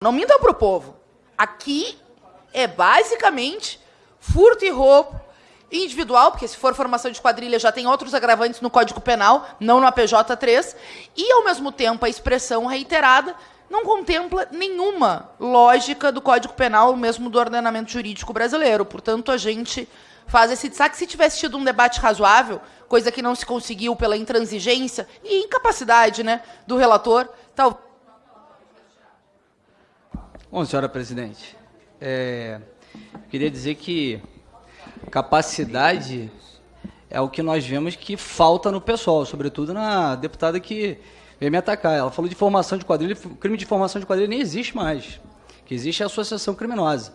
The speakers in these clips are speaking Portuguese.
Não mintam para o povo. Aqui é basicamente furto e roubo individual, porque se for formação de quadrilha já tem outros agravantes no Código Penal, não no APJ3, e ao mesmo tempo a expressão reiterada não contempla nenhuma lógica do Código Penal, mesmo do ordenamento jurídico brasileiro. Portanto, a gente faz esse destaque. Se tivesse tido um debate razoável, coisa que não se conseguiu pela intransigência e incapacidade né, do relator, tal. Bom, senhora presidente, é, queria dizer que capacidade é o que nós vemos que falta no pessoal, sobretudo na deputada que veio me atacar. Ela falou de formação de quadrilha, crime de formação de quadrilha nem existe mais. Que existe é associação criminosa.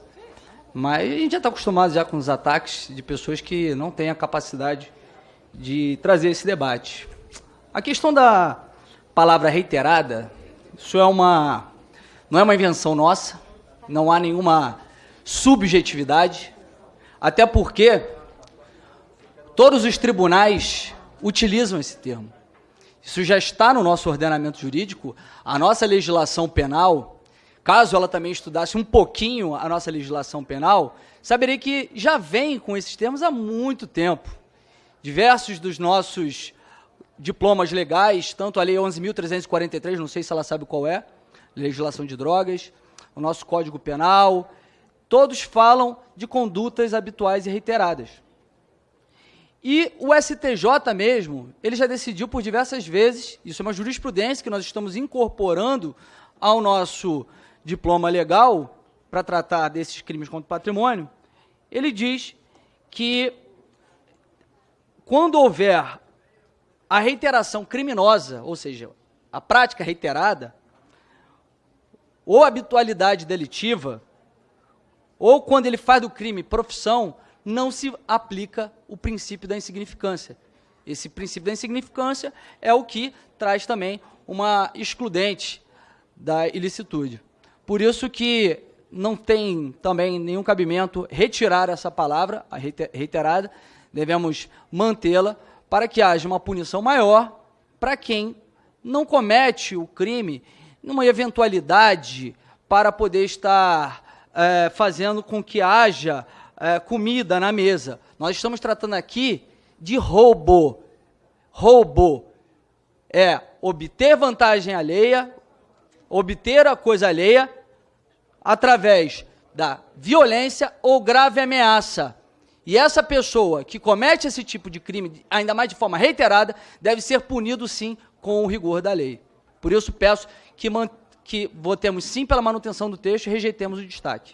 Mas a gente já está acostumado já com os ataques de pessoas que não têm a capacidade de trazer esse debate. A questão da palavra reiterada, isso é uma não é uma invenção nossa, não há nenhuma subjetividade, até porque todos os tribunais utilizam esse termo. Isso já está no nosso ordenamento jurídico, a nossa legislação penal, caso ela também estudasse um pouquinho a nossa legislação penal, saberia que já vem com esses termos há muito tempo. Diversos dos nossos diplomas legais, tanto a Lei 11.343, não sei se ela sabe qual é, legislação de drogas, o nosso Código Penal, todos falam de condutas habituais e reiteradas. E o STJ mesmo, ele já decidiu por diversas vezes, isso é uma jurisprudência que nós estamos incorporando ao nosso diploma legal para tratar desses crimes contra o patrimônio, ele diz que quando houver a reiteração criminosa, ou seja, a prática reiterada, ou habitualidade delitiva, ou quando ele faz do crime profissão, não se aplica o princípio da insignificância. Esse princípio da insignificância é o que traz também uma excludente da ilicitude. Por isso que não tem também nenhum cabimento retirar essa palavra, a reiterada, devemos mantê-la para que haja uma punição maior para quem não comete o crime numa eventualidade para poder estar é, fazendo com que haja é, comida na mesa. Nós estamos tratando aqui de roubo. Roubo é obter vantagem alheia, obter a coisa alheia através da violência ou grave ameaça. E essa pessoa que comete esse tipo de crime, ainda mais de forma reiterada, deve ser punido sim com o rigor da lei. Por isso peço que, que votemos sim pela manutenção do texto e rejeitemos o destaque.